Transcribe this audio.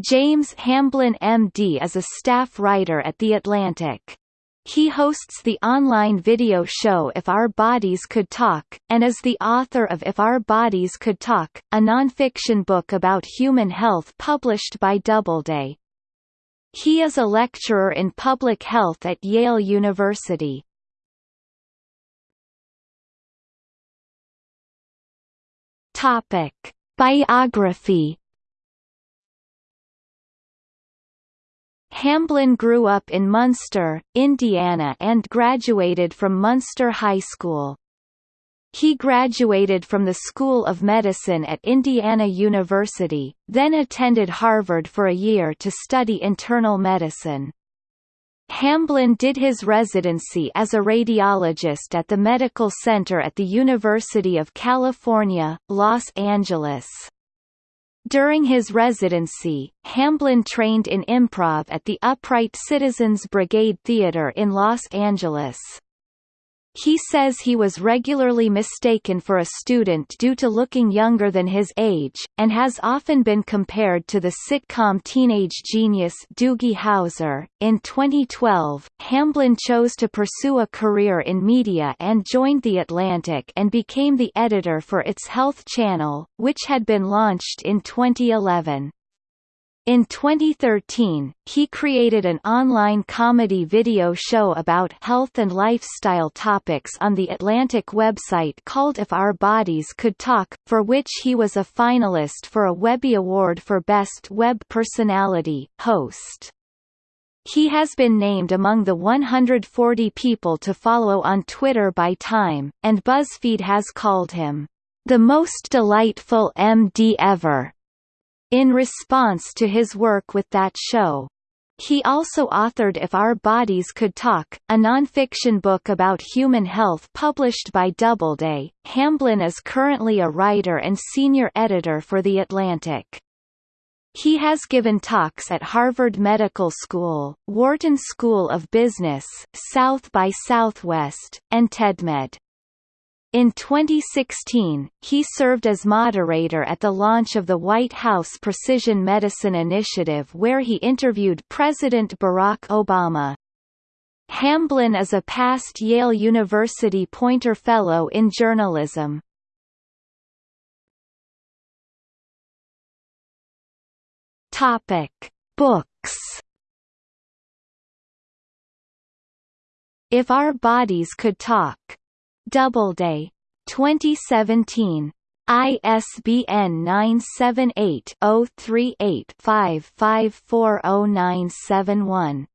James Hamblin MD is a staff writer at The Atlantic. He hosts the online video show If Our Bodies Could Talk, and is the author of If Our Bodies Could Talk, a nonfiction book about human health published by Doubleday. He is a lecturer in public health at Yale University. Topic. Biography Hamblin grew up in Munster, Indiana and graduated from Munster High School. He graduated from the School of Medicine at Indiana University, then attended Harvard for a year to study internal medicine. Hamblin did his residency as a radiologist at the Medical Center at the University of California, Los Angeles. During his residency, Hamblin trained in improv at the Upright Citizens Brigade Theater in Los Angeles. He says he was regularly mistaken for a student due to looking younger than his age, and has often been compared to the sitcom teenage genius Doogie Howser. In 2012, Hamblin chose to pursue a career in media and joined The Atlantic and became the editor for its Health Channel, which had been launched in 2011. In 2013, he created an online comedy video show about health and lifestyle topics on the Atlantic website called If Our Bodies Could Talk, for which he was a finalist for a Webby Award for Best Web Personality, Host. He has been named among the 140 people to follow on Twitter by Time, and BuzzFeed has called him, the most delightful MD ever in response to his work with that show. He also authored If Our Bodies Could Talk, a nonfiction book about human health published by Doubleday. Hamblin is currently a writer and senior editor for The Atlantic. He has given talks at Harvard Medical School, Wharton School of Business, South by Southwest, and TEDMED. In 2016, he served as moderator at the launch of the White House Precision Medicine Initiative where he interviewed President Barack Obama. Hamblin is a past Yale University Poynter Fellow in Journalism. Books If Our Bodies Could Talk Doubleday. 2017. ISBN 978 038 55409171.